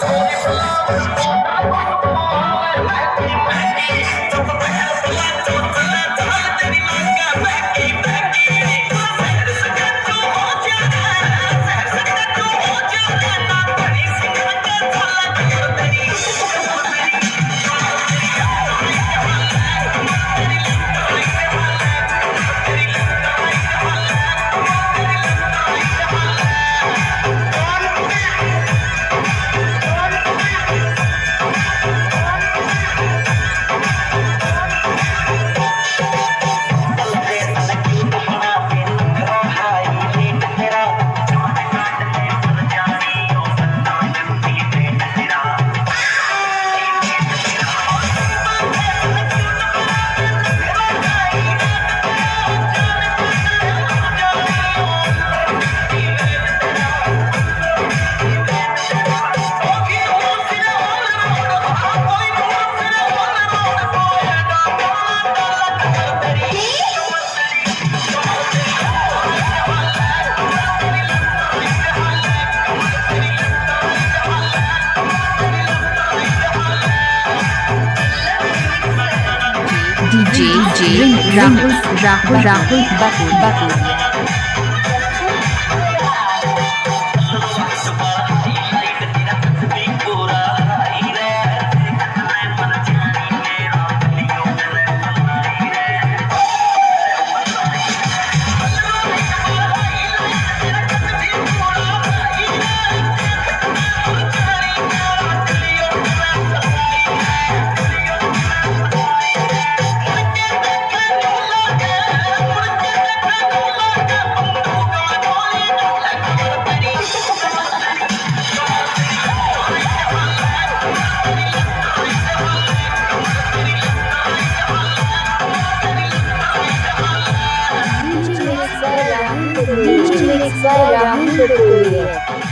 Flowers, I want more. Let me, let me, DJ Rahul Rahul Rahul Bakul Bakul 对呀。